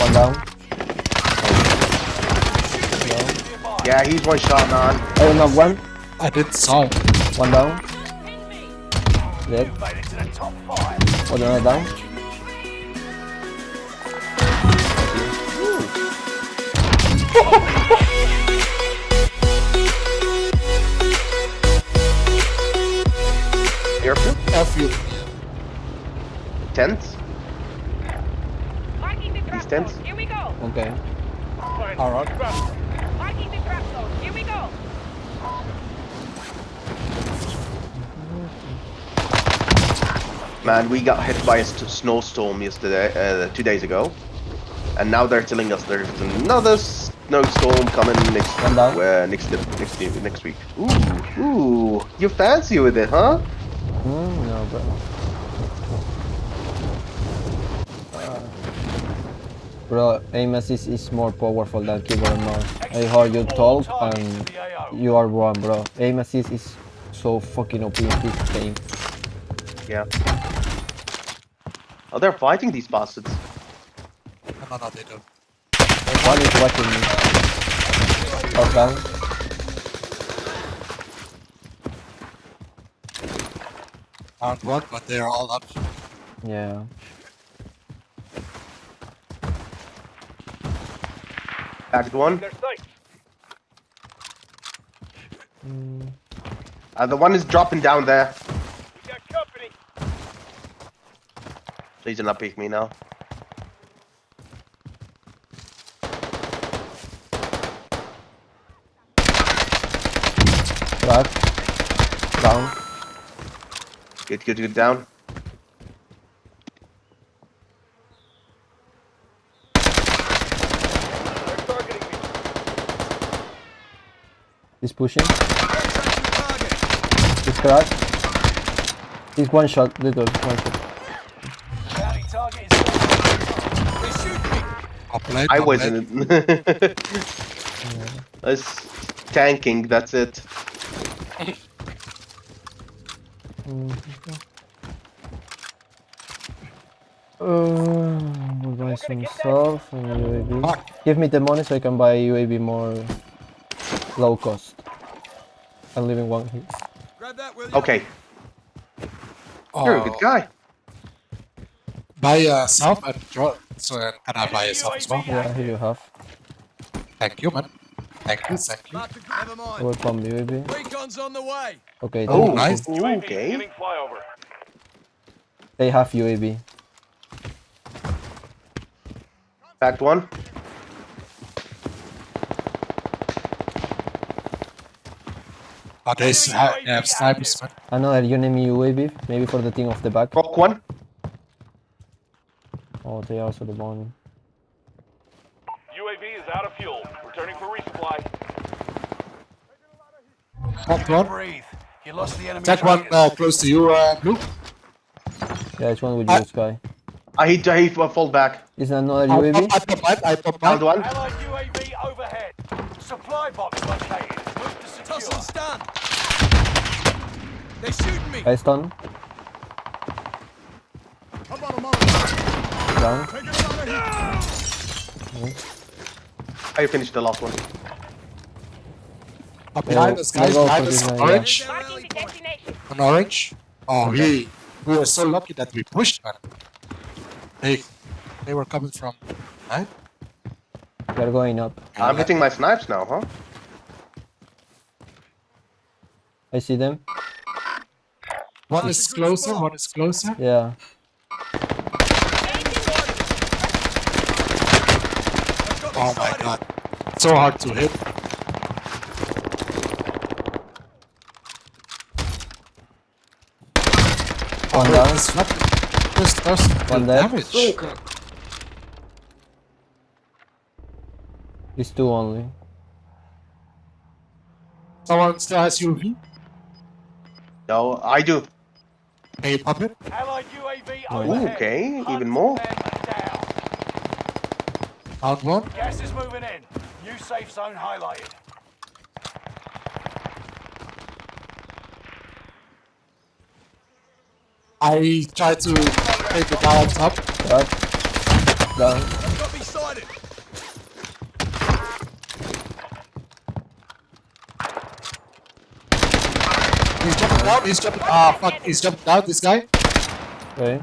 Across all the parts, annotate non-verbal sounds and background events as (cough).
One down. Yeah, he's one shot, man. Oh, I will knock one. I didn't saw. One down. Dead. One another down. Airfield? Airfield. Tents? Marking the trap tents? zone. Here we go. Okay. Alright. Marking the trap zone. Here we go. Man, we got hit by a st- snowstorm yesterday, uh, two days ago. And now they're telling us there's another snowstorm coming next uh, next next next week. Ooh, ooh, you fancy with it, huh? Hmm, no, bro. Uh, Bro, aim assist is more powerful than keyboard and mouse. I heard you talk and you are wrong, bro. Aim assist is so fucking OP in this game. Yeah. Oh, they're fighting these bastards. No, no, no, they don't. One is watching me. Okay. down. Aren't one, but they are all up. Yeah. Back one. Uh, the one is dropping down there. Please do not pick me now. Crack. Down. Good, good, good. Down. He's pushing. He's cracked. He's one shot, little one shot. Up I wasn't. late. (laughs) That's tanking. That's it. Uh, buy some stuff and UAV. Give me the money so I can buy UAV more low cost. I'm leaving one here. Okay, oh. you're a Oh, good guy. Buy yourself and draw. So can I buy yourself as well? Yeah, here you have. Thank you, man. Thank you, thank you. Never mind. Welcome UAV. Recon's on the way. Okay, Oh, they- nice. Okay. they have UAV. Back one. Oh, they s- ha- they have snipers, man. Another enemy UAV, maybe for the thing off the back. Rock one. Oh, they also the money. UAV is out of fuel. Returning for resupply. Top one. Breathe. You lost the enemy. That one target. uh, close to you, uh, Blue. Yeah, it's one with I- you, Sky. I hit. I hit. Fall back. Is another UAV? I, I top mine, I top Down mine. one. Allied UAV overhead. Supply box located. Move to secure. Tussle stun. They're shooting me. I stun. I'm on. Down. Taking another. I finished the last one. Up behind us, guys. Behind us, this yeah. orange. Marking the destination. On orange. Oh, oh we we were so lucky that we pushed, man. They they were coming from right. They're going up. I'm hitting my snipes now, huh? I see them. One is closer, one is closer. Yeah. Oh my god, so hard to hit. One down. It's not just first One dead. damage. It's two only. Someone still has UV. No, I do. Can you pop it? Allied UAV Oh, overhead. okay, even more. them down. Out one. Gas is moving in. New safe zone highlighted. I tried to take it out top. Crack. Down. Got me sighted. sighted. He's jumping down. He's jumping. Ah, fuck. He's jumping down. This guy. Okay.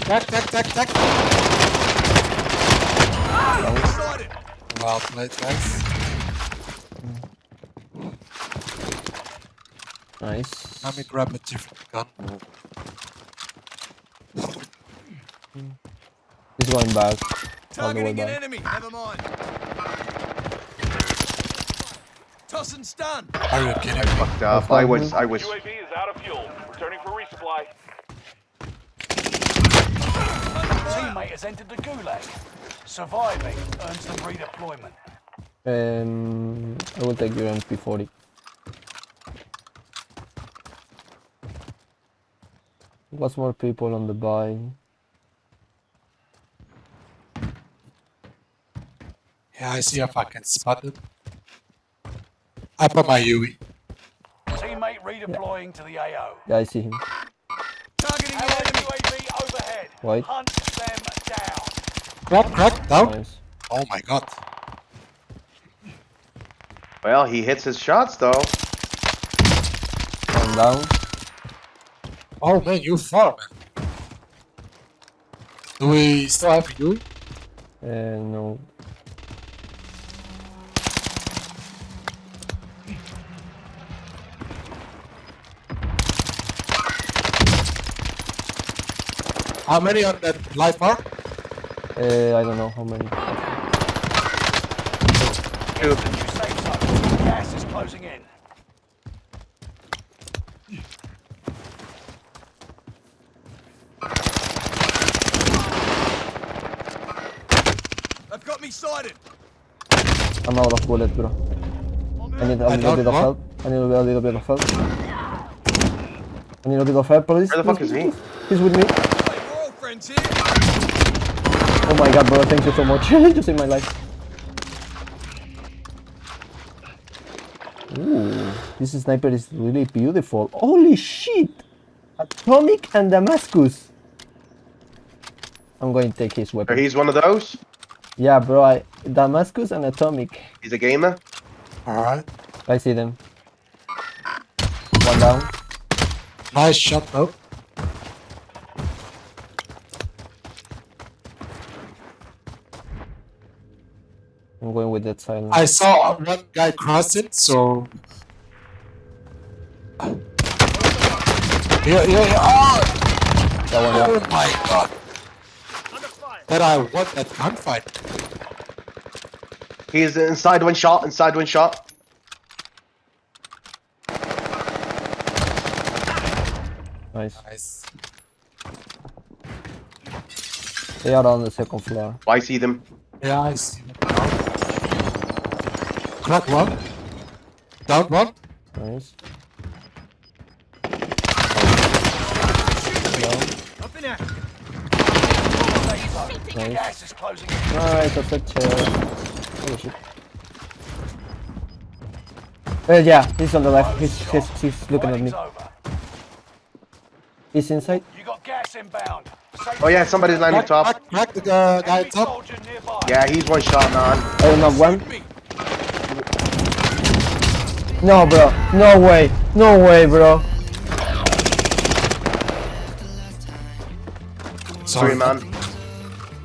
Tack, tack, tack, tack. Sighted. Well played, guys. Nice. Let me grab a different gun. He's going back. All the way Targeting an back. enemy. Never mind. Toss and stun. Are you kidding me? Fucked up. I was, I was. UAV is out of fuel. Returning for resupply. Teammate has entered the gulag. Surviving earns them redeployment. Um, I will take your MP40. What's more people on the buy? Yeah, I see if I can spot it. I put my UE. Teammate redeploying to the AO. Yeah, I see him. Targeting an Allied enemy. UAV overhead. White. Hunt them down. Crack, crack, down. Nice. Oh my god. Well, he hits his shots though. One down. Oh man, you far, man. Do we still have you? Uh, no. How many on that live bar? Uh, I don't know how many. Get to the new safe zone. Gas is closing in. They've got me sighted. I'm out of bullet, bro. I need a I little don't bit of help. I need a little bit of help. I need a bit of help, please. Where the fuck please, is he? please, please. He's with me. Hey, we're all friends here. Oh my god, bro, thank you so much. (laughs) you saved my life. Ooh, this sniper is really beautiful. Holy shit! Atomic and Damascus. I'm going to take his weapon. he's one of those. Yeah, bro, I, Damascus and Atomic. He's a gamer. Alright. I see them. One down. Nice shot though. I'm going with that silence. I saw one guy cross it, so. Yeah, yeah, yeah. Oh, That one oh down. my god. That I won that gunfight. He's inside one shot. Inside one shot. Nice. Nice. They are on the second floor. I see them. Yeah, I see that now. Crack one. Down one. Nice. Up in action. Safe zone. Nice. Gas is closing in. Nice, that's a chair. Oh shit. Uh, yeah, he's on the left. He's, he's, he's looking at me. Fighting's over. He's inside. You got gas inbound. Safe Oh yeah, somebody's landing Crack, top. crack, crack the uh, guy Enemy top. soldier nearby. Yeah, he's one shot, man. I don't have one. Me. No, bro. No way. No way, bro. Sorry, man.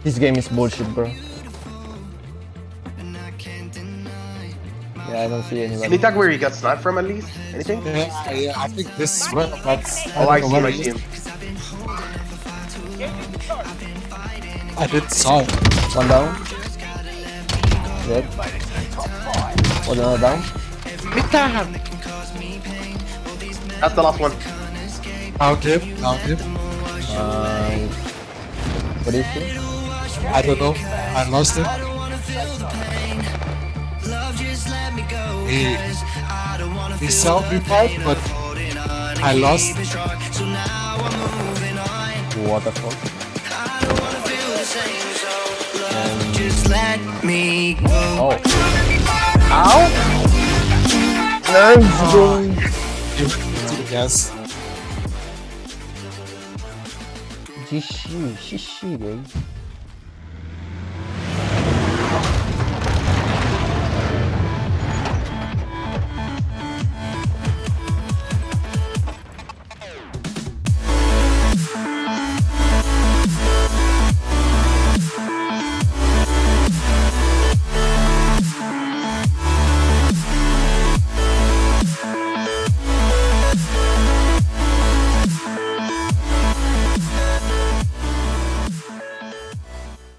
This game is bullshit, bro. Yeah, I don't see anybody. Any anybody. tag where he got sniped from at least? Anything? Yeah, yeah, I think this is one, but Oh, I don't see him. I see he him. is. I didn't saw. One down. Dead. One another down. That's the last one. Found him, found him. Nice. What is he? I don't know. I lost it. He, he saw me fight, but I lost. What the fuck? Just let me go. Oh. Ow! nine, going. Yes. Xixi, xixi, velho.